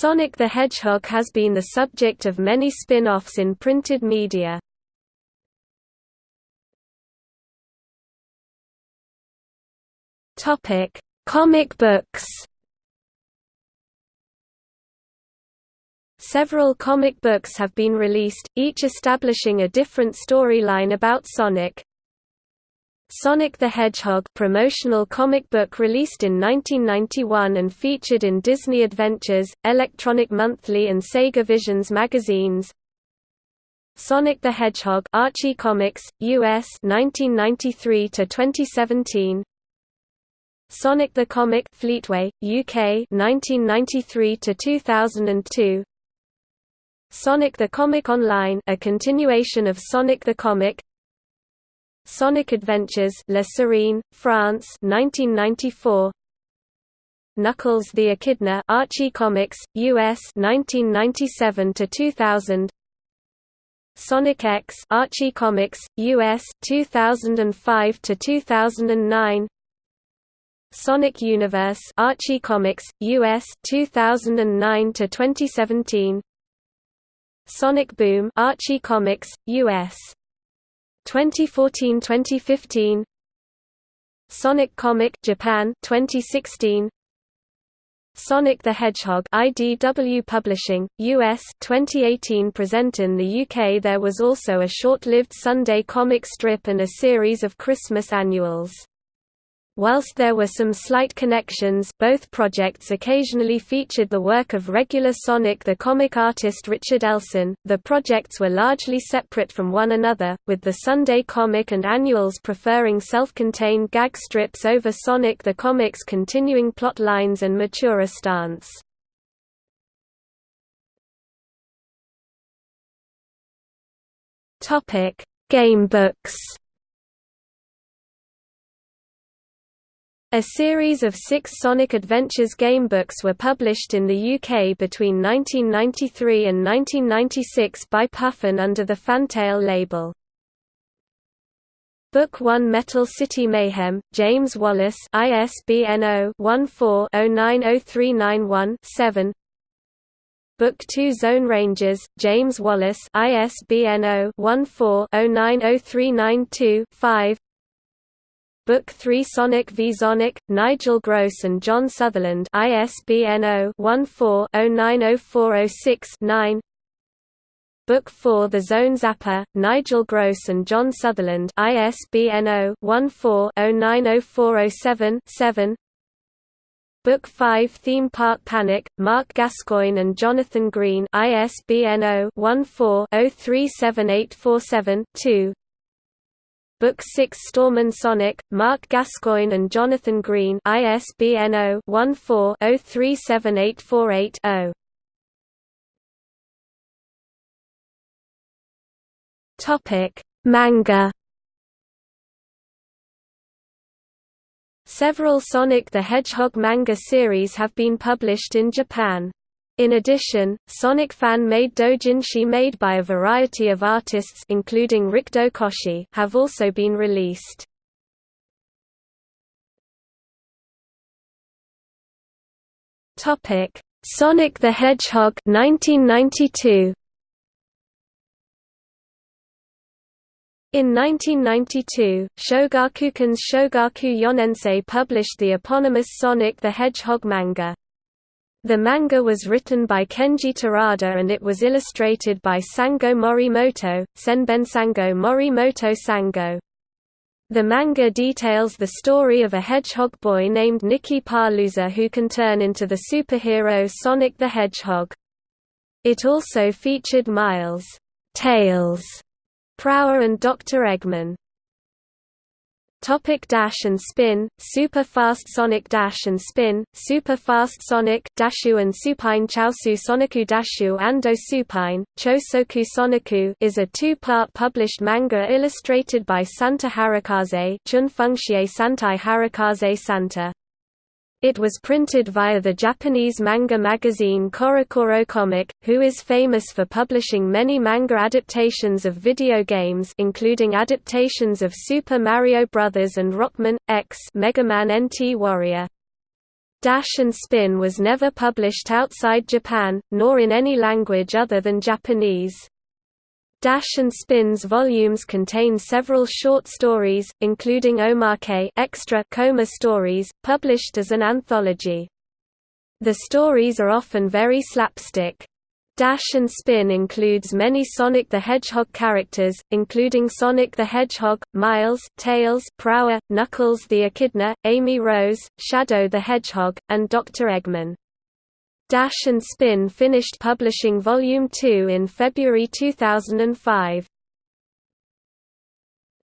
Sonic the Hedgehog has been the subject of many spin-offs in printed media. Topic: Comic books. Several comic books have been released, each establishing a different storyline about Sonic. Sonic the Hedgehog promotional comic book released in 1991 and featured in Disney Adventures, Electronic Monthly and Sega Visions magazines. Sonic the Hedgehog Archie Comics, US 1993 to 2017. Sonic the Comic Fleetway, UK 1993 to 2002. Sonic the Comic Online a continuation of Sonic the Comic Sonic Adventures La Sirène, France 1994 Knuckles the Echidna Archie Comics, US 1997 to 2000 Sonic X Archie Comics, US 2005 to 2009 Sonic Universe Archie Comics, US 2009 to 2017 Sonic Boom Archie Comics, US 2014-2015 Sonic Comic Japan 2016 Sonic the Hedgehog IDW Publishing US 2018 present in the UK there was also a short-lived Sunday comic strip and a series of Christmas annuals Whilst there were some slight connections, both projects occasionally featured the work of regular Sonic the comic artist Richard Elson. The projects were largely separate from one another, with the Sunday comic and annuals preferring self-contained gag strips over Sonic the comic's continuing plot lines and maturer stance. Topic: A series of six Sonic Adventures gamebooks were published in the UK between 1993 and 1996 by Puffin under the Fantail label. Book 1 Metal City Mayhem, James Wallace ISBN 0-14-090391-7 Book 2 Zone Rangers, James Wallace ISBN 0-14-090392-5 Book 3 Sonic v Sonic, Nigel Gross and John Sutherland ISBN 0-14-090406-9 Book 4 The Zone Zapper, Nigel Gross and John Sutherland ISBN 0-14-090407-7 Book 5 Theme Park Panic, Mark Gascoigne and Jonathan Green ISBN 0-14-037847-2 Book 6 Storm and Sonic, Mark Gascoigne and Jonathan Green ISBN 0-14-037848-0 Topic: Manga. Several Sonic the Hedgehog manga series have been published in Japan. In addition, Sonic fan-made doujinshi made by a variety of artists including Rikudo Koshi have also been released. Topic: Sonic the Hedgehog 1992. In 1992, Shogakukan's Shogaku Yonensei published the eponymous Sonic the Hedgehog manga. The manga was written by Kenji Terada and it was illustrated by Sango Morimoto, Senbenssango Morimoto Sango. The manga details the story of a hedgehog boy named Nikki Parlouzer who can turn into the superhero Sonic the Hedgehog. It also featured Miles, Tails, Prower and Dr. Eggman. Topic dash and spin, super fast Sonic Dash and Spin, Super Fast Sonic, Dashu and Supine Chaosu Soniku Dashu Ando Supine, Chosoku Soniku is a two-part published manga illustrated by Santa Harakaze Chun Fengxie Santai Hirokaze Santa. It was printed via the Japanese manga magazine CoroCoro Comic, who is famous for publishing many manga adaptations of video games including adaptations of Super Mario Bros. and Rockman, X Mega Man NT Warrior. Dash and Spin was never published outside Japan, nor in any language other than Japanese. Dash and Spin's volumes contain several short stories, including Omake extra Koma stories, published as an anthology. The stories are often very slapstick. Dash and Spin includes many Sonic the Hedgehog characters, including Sonic the Hedgehog, Miles, Tails, Prower, Knuckles the Echidna, Amy Rose, Shadow the Hedgehog, and Dr. Eggman. Dash and Spin finished publishing Volume 2 in February 2005.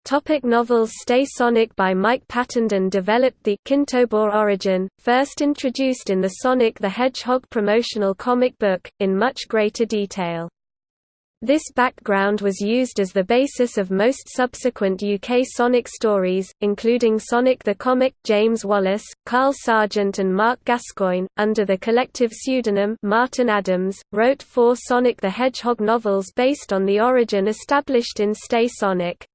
Topic novels Stay Sonic by Mike Pattenden developed the Kintobor origin, first introduced in the Sonic the Hedgehog promotional comic book, in much greater detail. This background was used as the basis of most subsequent UK Sonic stories, including Sonic the Comic. James Wallace, Carl Sargent, and Mark Gascoigne, under the collective pseudonym Martin Adams, wrote four Sonic the Hedgehog novels based on the origin established in Stay Sonic.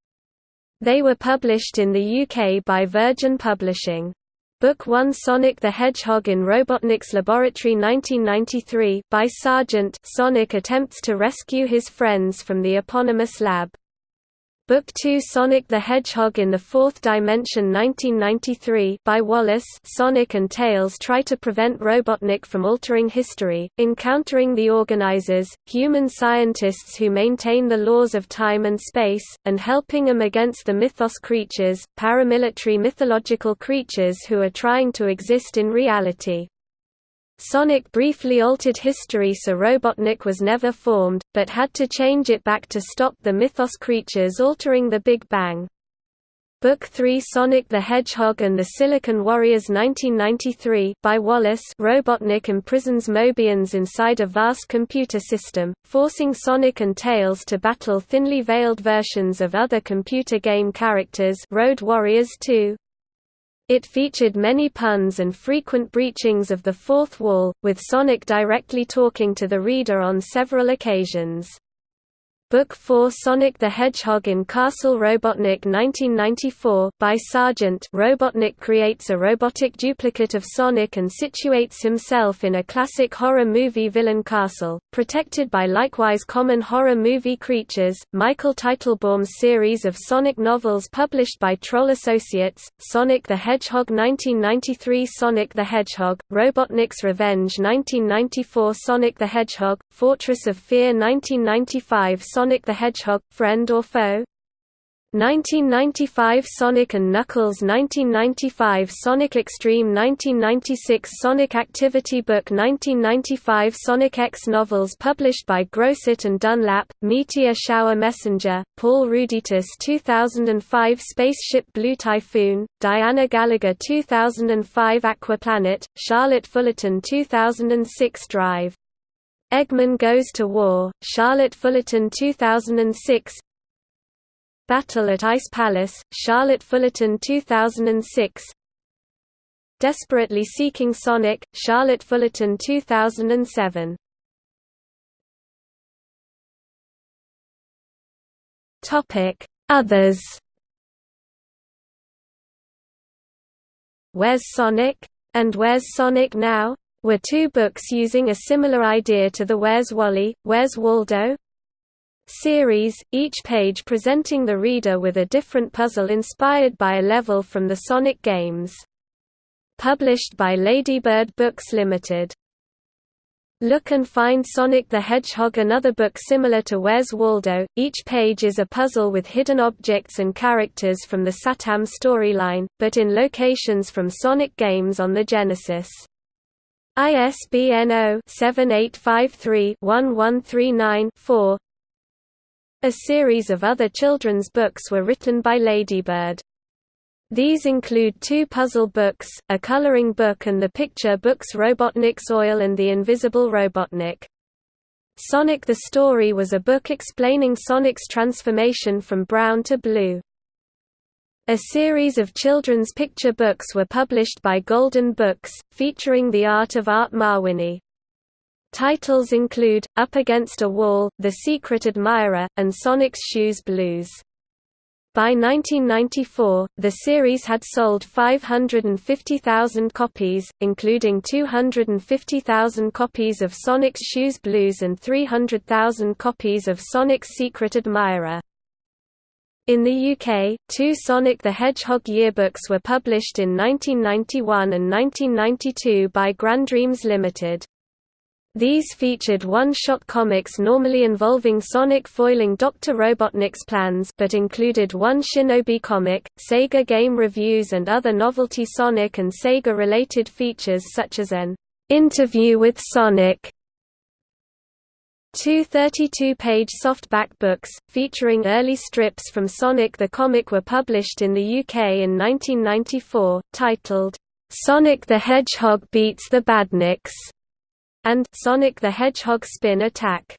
They were published in the UK by Virgin Publishing. Book 1 Sonic the Hedgehog in Robotnik's Laboratory 1993 by Sargent Sonic attempts to rescue his friends from the eponymous lab. Book 2 Sonic the Hedgehog in the Fourth Dimension 1993 by Wallace Sonic and Tails try to prevent Robotnik from altering history, encountering the organizers, human scientists who maintain the laws of time and space, and helping them against the mythos creatures, paramilitary mythological creatures who are trying to exist in reality. Sonic briefly altered history so Robotnik was never formed, but had to change it back to stop the Mythos creatures altering the Big Bang. Book 3 Sonic the Hedgehog and the Silicon Warriors 1993 by Wallace. Robotnik imprisons Mobians inside a vast computer system, forcing Sonic and Tails to battle thinly veiled versions of other computer game characters. Road Warriors 2, it featured many puns and frequent breachings of the fourth wall, with Sonic directly talking to the reader on several occasions. Book 4 Sonic the Hedgehog in Castle Robotnik 1994 by Sargent Robotnik creates a robotic duplicate of Sonic and situates himself in a classic horror movie villain castle, protected by likewise common horror movie creatures. Michael Teitelbaum's series of Sonic novels published by Troll Associates, Sonic the Hedgehog 1993 Sonic the Hedgehog, Robotnik's Revenge 1994 Sonic the Hedgehog, Fortress of Fear 1995 Sonic the Hedgehog, Friend or Foe? 1995 Sonic & Knuckles 1995 Sonic X-treme 1996 Sonic Activity Book 1995 Sonic X novels published by Grosset and Dunlap, Meteor Shower Messenger, Paul Ruditis 2005 Spaceship Blue Typhoon, Diana Gallagher 2005 Aquaplanet, Charlotte Fullerton 2006 Drive Eggman Goes to War, Charlotte Fullerton 2006 Battle at Ice Palace, Charlotte Fullerton 2006 Desperately Seeking Sonic, Charlotte Fullerton 2007 Others Where's Sonic? And Where's Sonic Now? Were two books using a similar idea to the Where's Wally, Where's Waldo? series, each page presenting the reader with a different puzzle inspired by a level from the Sonic games. Published by Ladybird Books Limited. Look and find Sonic the Hedgehog another book similar to Where's Waldo, each page is a puzzle with hidden objects and characters from the Satam storyline, but in locations from Sonic games on the Genesis. ISBN 0-7853-1139-4 A series of other children's books were written by Ladybird. These include two puzzle books, a coloring book and the picture books Robotnik's Oil and the Invisible Robotnik. Sonic the Story was a book explaining Sonic's transformation from brown to blue. A series of children's picture books were published by Golden Books, featuring the art of Art Mawhinney. Titles include, Up Against a Wall, The Secret Admirer, and Sonic's Shoes Blues. By 1994, the series had sold 550,000 copies, including 250,000 copies of Sonic's Shoes Blues and 300,000 copies of Sonic's Secret Admirer. In the UK, two Sonic the Hedgehog yearbooks were published in 1991 and 1992 by Grand Dreams Limited. These featured one-shot comics normally involving Sonic foiling Dr. Robotnik's plans but included one Shinobi comic, Sega game reviews and other novelty Sonic and Sega-related features such as an "'Interview with Sonic' Two 32-page softback books, featuring early strips from Sonic the Comic were published in the UK in 1994, titled, "'Sonic the Hedgehog Beats the Badniks' and Sonic the Hedgehog Spin Attack.